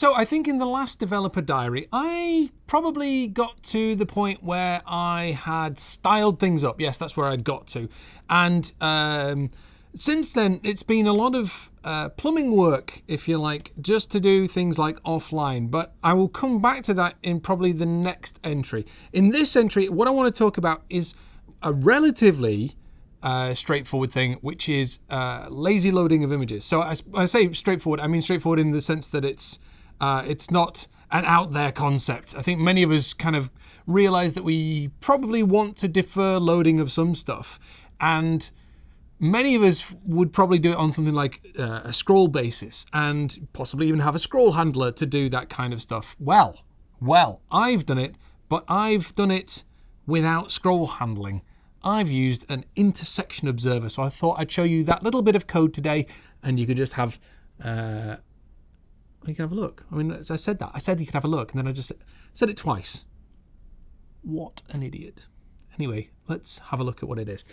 So I think in the last developer diary, I probably got to the point where I had styled things up. Yes, that's where I'd got to. And um, since then, it's been a lot of uh, plumbing work, if you like, just to do things like offline. But I will come back to that in probably the next entry. In this entry, what I want to talk about is a relatively uh, straightforward thing, which is uh, lazy loading of images. So I, I, say straightforward, I mean straightforward in the sense that it's uh, it's not an out there concept. I think many of us kind of realize that we probably want to defer loading of some stuff, and many of us would probably do it on something like uh, a scroll basis, and possibly even have a scroll handler to do that kind of stuff. Well, well, I've done it, but I've done it without scroll handling. I've used an intersection observer. So I thought I'd show you that little bit of code today and you could just have, uh, you can have a look. I mean, I said that. I said you could have a look and then I just said it twice. What an idiot. Anyway, let's have a look at what it is.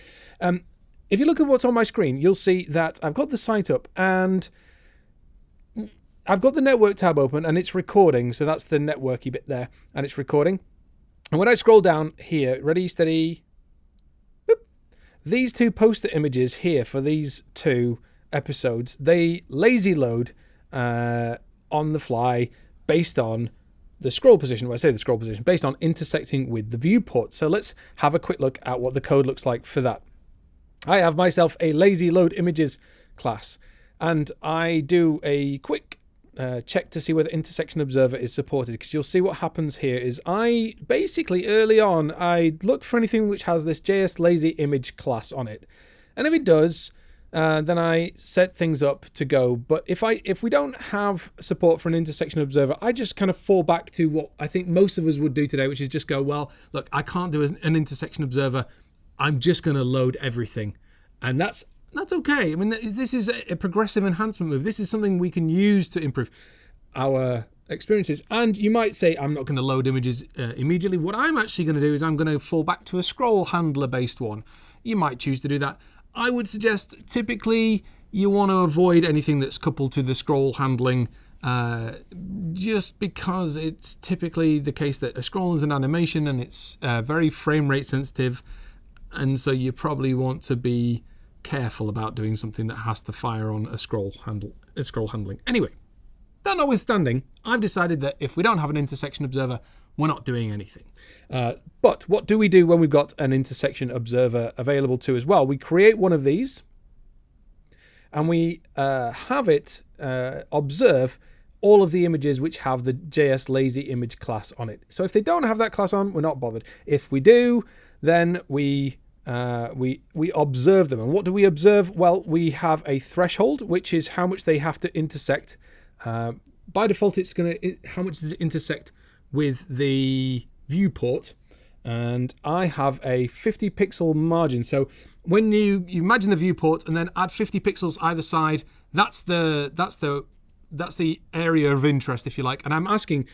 Um, if you look at what's on my screen, you'll see that I've got the site up and I've got the network tab open and it's recording. So that's the networky bit there and it's recording. And when I scroll down here, ready, steady, these two poster images here for these two episodes, they lazy load uh, on the fly based on the scroll position, I say the scroll position, based on intersecting with the viewport. So let's have a quick look at what the code looks like for that. I have myself a lazy load images class and I do a quick uh, check to see whether intersection observer is supported because you'll see what happens here is I basically early on I look for anything which has this JS lazy image class on it and if it does uh, then I set things up to go but if I if we don't have support for an intersection observer I just kind of fall back to what I think most of us would do today which is just go well look I can't do an intersection observer I'm just going to load everything and that's that's okay. I mean, this is a progressive enhancement move. This is something we can use to improve our experiences. And you might say, I'm not going to load images uh, immediately. What I'm actually going to do is I'm going to fall back to a scroll handler based one. You might choose to do that. I would suggest typically you want to avoid anything that's coupled to the scroll handling uh, just because it's typically the case that a scroll is an animation and it's uh, very frame rate sensitive. And so you probably want to be careful about doing something that has to fire on a scroll handle, a scroll handling. Anyway, that notwithstanding, I've decided that if we don't have an intersection observer, we're not doing anything. Uh, but what do we do when we've got an intersection observer available to as well? We create one of these and we uh, have it uh, observe all of the images which have the JS lazy image class on it. So if they don't have that class on, we're not bothered. If we do, then we uh, we we observe them. And what do we observe? Well, we have a threshold, which is how much they have to intersect. Uh, by default, it's going to how much does it intersect with the viewport, and I have a 50 pixel margin. So when you, you imagine the viewport and then add 50 pixels either side, that's the that's the that's the area of interest, if you like. And I'm asking,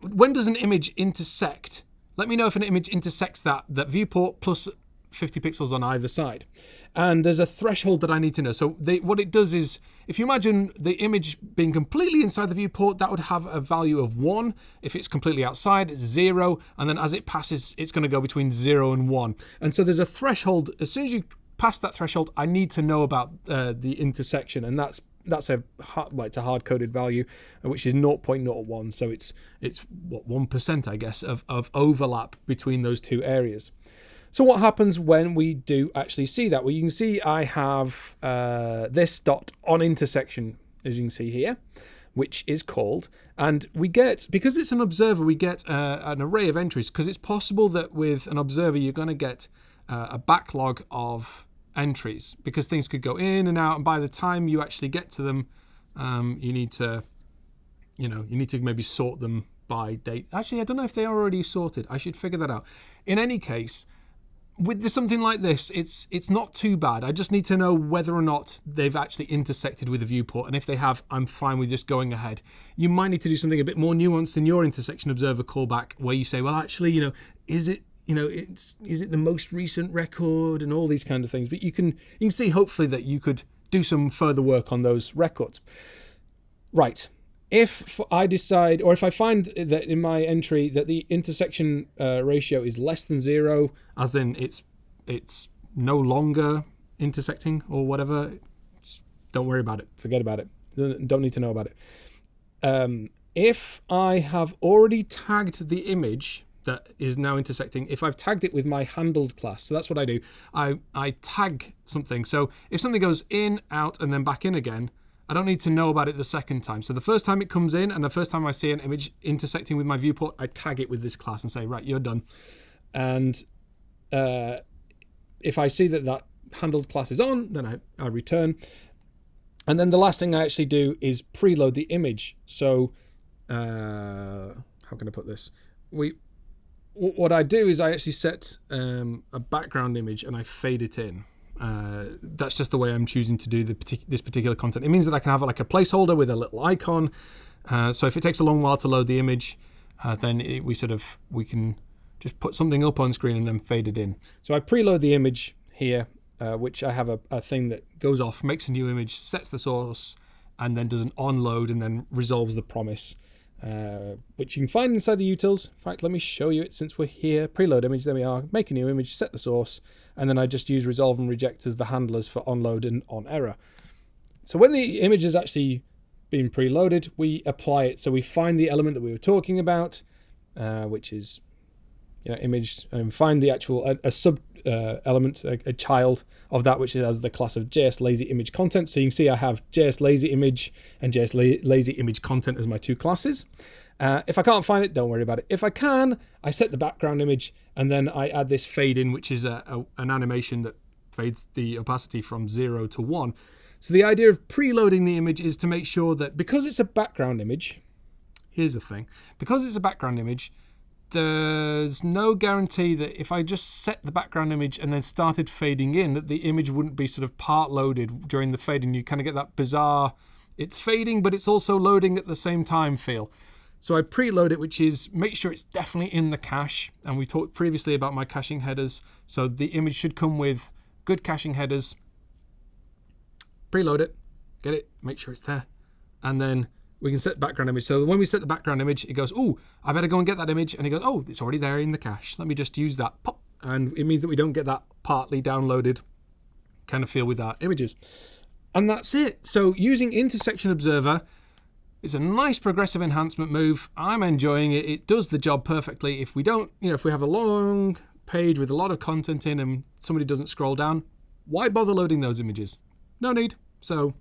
when does an image intersect? Let me know if an image intersects that that viewport plus 50 pixels on either side. And there's a threshold that I need to know. So they, what it does is, if you imagine the image being completely inside the viewport, that would have a value of 1. If it's completely outside, it's 0. And then as it passes, it's going to go between 0 and 1. And so there's a threshold. As soon as you pass that threshold, I need to know about uh, the intersection. And that's that's a hard, it's a hard coded value, which is 0.01. So it's it's what one percent, I guess, of of overlap between those two areas. So what happens when we do actually see that? Well, you can see I have uh, this dot on intersection, as you can see here, which is called, and we get, because it's an observer, we get uh, an array of entries, because it's possible that with an observer, you're going to get uh, a backlog of entries, because things could go in and out, and by the time you actually get to them, um, you need to, you know, you need to maybe sort them by date. Actually, I don't know if they are already sorted. I should figure that out. In any case, with something like this, it's it's not too bad. I just need to know whether or not they've actually intersected with the viewport, and if they have, I'm fine with just going ahead. You might need to do something a bit more nuanced in your intersection observer callback, where you say, well, actually, you know, is it you know, it's is it the most recent record and all these kind of things. But you can you can see hopefully that you could do some further work on those records. Right. If I decide, or if I find that in my entry that the intersection uh, ratio is less than zero, as in it's it's no longer intersecting or whatever, don't worry about it. Forget about it. Don't need to know about it. Um, if I have already tagged the image that is now intersecting, if I've tagged it with my handled class, so that's what I do. I, I tag something. So if something goes in, out, and then back in again, I don't need to know about it the second time. So the first time it comes in and the first time I see an image intersecting with my viewport, I tag it with this class and say, right, you're done. And uh, if I see that that handled class is on, then I, I return. And then the last thing I actually do is preload the image. So uh, how can I put this? We what I do is I actually set um, a background image and I fade it in. Uh, that's just the way I'm choosing to do partic this particular content. It means that I can have like a placeholder with a little icon. Uh, so if it takes a long while to load the image, uh, then it, we sort of we can just put something up on screen and then fade it in. So I preload the image here, uh, which I have a, a thing that goes off, makes a new image, sets the source, and then does an onload and then resolves the promise uh, which you can find inside the utils. In fact, let me show you it since we're here. Preload image, there we are. Make a new image, set the source, and then I just use resolve and reject as the handlers for onload and on error. So when the image is actually been preloaded, we apply it. So we find the element that we were talking about, uh, which is you know, image, and find the actual, a, a sub uh, element, a, a, child of that, which has the class of JS lazy image content. So you can see I have JS lazy image and JS la lazy image content as my two classes. Uh, if I can't find it, don't worry about it. If I can, I set the background image and then I add this fade in, which is a, a, an animation that fades the opacity from zero to one. So the idea of preloading the image is to make sure that because it's a background image, here's the thing, because it's a background image, there's no guarantee that if I just set the background image and then started fading in, that the image wouldn't be sort of part loaded during the fading. You kind of get that bizarre, it's fading, but it's also loading at the same time feel. So I preload it, which is make sure it's definitely in the cache. And we talked previously about my caching headers. So the image should come with good caching headers. Preload it, get it, make sure it's there. And then we can set background image. So when we set the background image, it goes, oh, I better go and get that image. And it goes, oh, it's already there in the cache. Let me just use that pop. And it means that we don't get that partly downloaded kind of feel with our images. And that's it. So using Intersection Observer is a nice progressive enhancement move. I'm enjoying it. It does the job perfectly. If we don't, you know, if we have a long page with a lot of content in and somebody doesn't scroll down, why bother loading those images? No need. So,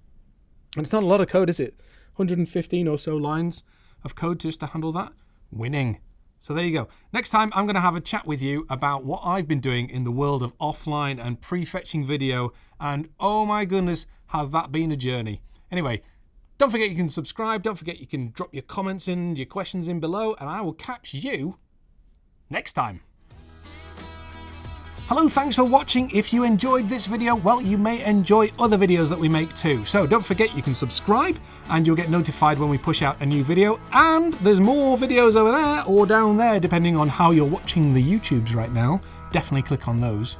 and it's not a lot of code, is it? 115 or so lines of code just to handle that. Winning. So there you go. Next time, I'm going to have a chat with you about what I've been doing in the world of offline and prefetching video. And oh my goodness, has that been a journey. Anyway, don't forget you can subscribe. Don't forget you can drop your comments in, your questions in below, and I will catch you next time. Hello, thanks for watching. If you enjoyed this video, well, you may enjoy other videos that we make too. So don't forget you can subscribe and you'll get notified when we push out a new video. And there's more videos over there or down there, depending on how you're watching the YouTubes right now. Definitely click on those.